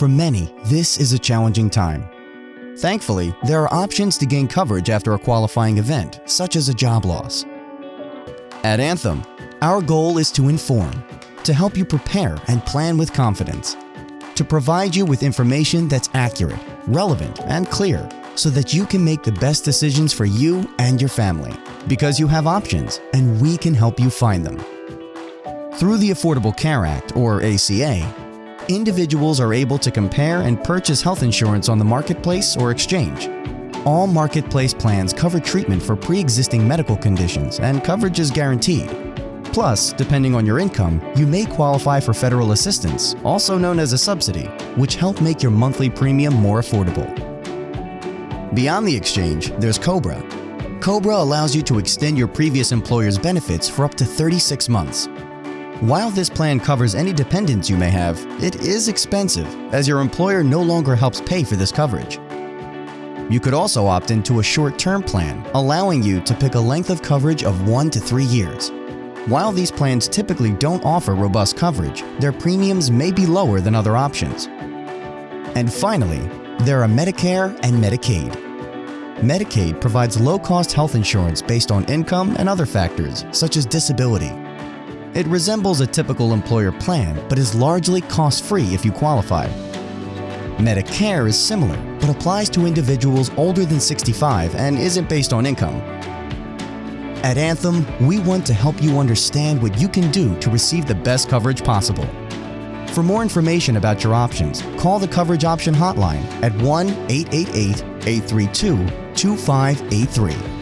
For many, this is a challenging time. Thankfully, there are options to gain coverage after a qualifying event, such as a job loss. At Anthem, our goal is to inform, to help you prepare and plan with confidence, to provide you with information that's accurate, relevant, and clear so that you can make the best decisions for you and your family because you have options and we can help you find them. Through the Affordable Care Act, or ACA, individuals are able to compare and purchase health insurance on the marketplace or exchange. All marketplace plans cover treatment for pre-existing medical conditions and coverage is guaranteed. Plus, depending on your income, you may qualify for federal assistance, also known as a subsidy, which help make your monthly premium more affordable. Beyond the exchange, there's COBRA. COBRA allows you to extend your previous employer's benefits for up to 36 months. While this plan covers any dependents you may have, it is expensive as your employer no longer helps pay for this coverage. You could also opt into a short-term plan, allowing you to pick a length of coverage of one to three years. While these plans typically don't offer robust coverage, their premiums may be lower than other options. And finally, there are Medicare and Medicaid. Medicaid provides low-cost health insurance based on income and other factors, such as disability, it resembles a typical employer plan, but is largely cost-free if you qualify. Medicare is similar, but applies to individuals older than 65 and isn't based on income. At Anthem, we want to help you understand what you can do to receive the best coverage possible. For more information about your options, call the Coverage Option Hotline at 1-888-832-2583.